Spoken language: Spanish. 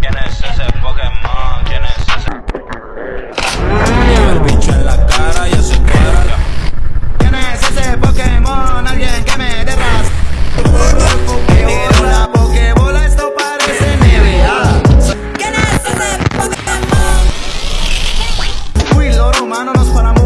¿Quién es ese Pokémon? ¿Quién es ese? Lleva ¿Quién es ese Pokémon? Alguien que me dé ¿Quién es ese Pokémon? Nos.